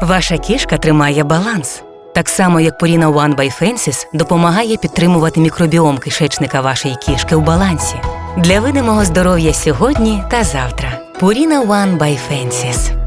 Ваша кішка тримає баланс. Так само, як Purina One by Fences допомагає підтримувати мікробіом кишечника вашої кішки у балансі. Для видимого здоров'я сьогодні та завтра. Purina One by Fences.